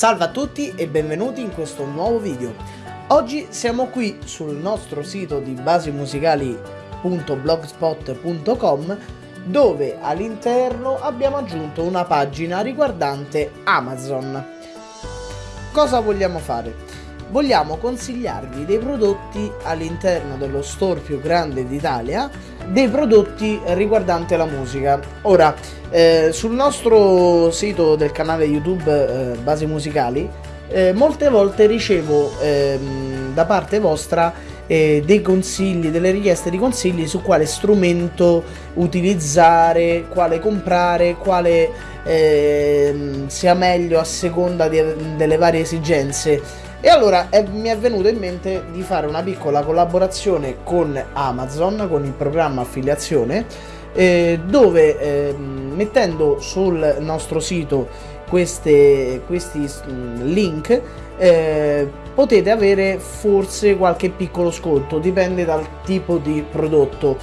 Salve a tutti e benvenuti in questo nuovo video. Oggi siamo qui sul nostro sito di basimusicali.blogspot.com dove all'interno abbiamo aggiunto una pagina riguardante Amazon. Cosa vogliamo fare? Vogliamo consigliarvi dei prodotti all'interno dello store più grande d'Italia, dei prodotti riguardanti la musica. Ora, eh, sul nostro sito del canale YouTube eh, Basi Musicali, eh, molte volte ricevo ehm, da parte vostra eh, dei consigli, delle richieste di consigli su quale strumento utilizzare, quale comprare, quale eh, sia meglio a seconda di, delle varie esigenze. E allora eh, mi è venuto in mente di fare una piccola collaborazione con Amazon, con il programma affiliazione, eh, dove ehm, mettendo sul nostro sito queste, questi mm, link eh, potete avere forse qualche piccolo sconto, dipende dal tipo di prodotto.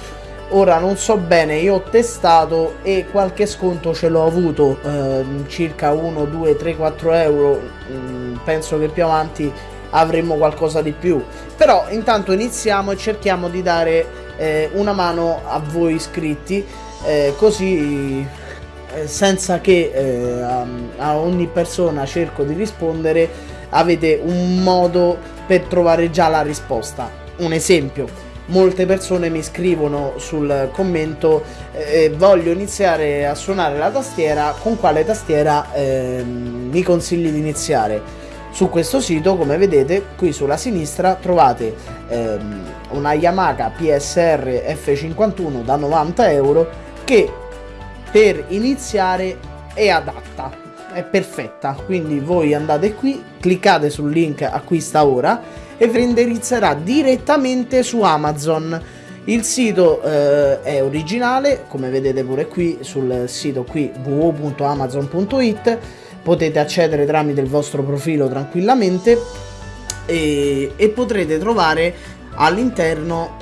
Ora non so bene, io ho testato e qualche sconto ce l'ho avuto, eh, circa 1, 2, 3, 4 euro, mm, penso che più avanti avremo qualcosa di più. Però intanto iniziamo e cerchiamo di dare eh, una mano a voi iscritti, eh, così eh, senza che eh, a, ogni persona cerco di rispondere avete un modo per trovare già la risposta. Un esempio, molte persone mi scrivono sul commento eh, voglio iniziare a suonare la tastiera, con quale tastiera eh, mi consigli di iniziare? Su questo sito, come vedete, qui sulla sinistra trovate ehm, una Yamaha PSR F51 da 90 euro che per iniziare è adatta è perfetta. Quindi voi andate qui cliccate sul link acquista ora e vi indirizzerà direttamente su Amazon. Il sito eh, è originale come vedete pure qui sul sito qui www.amazon.it potete accedere tramite il vostro profilo tranquillamente e, e potrete trovare all'interno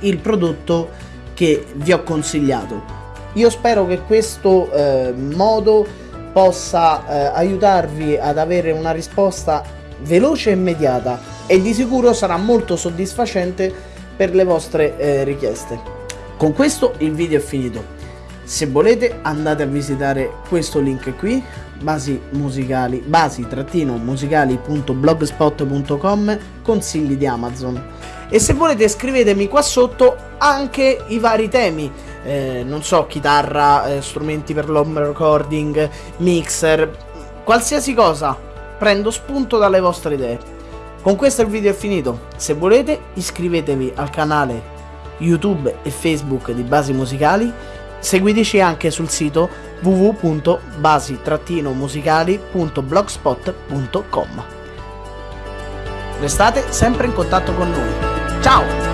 il prodotto che vi ho consigliato io spero che questo eh, modo possa eh, aiutarvi ad avere una risposta veloce e immediata e di sicuro sarà molto soddisfacente per le vostre eh, richieste. Con questo il video è finito. Se volete andate a visitare questo link qui, basi musicali, basi-musicali.blogspot.com consigli di Amazon. E se volete scrivetemi qua sotto anche i vari temi eh, non so, chitarra, eh, strumenti per l'home recording, mixer, qualsiasi cosa, prendo spunto dalle vostre idee. Con questo il video è finito, se volete iscrivetevi al canale YouTube e Facebook di Basi Musicali, seguiteci anche sul sito www.basi-musicali.blogspot.com Restate sempre in contatto con noi. Ciao!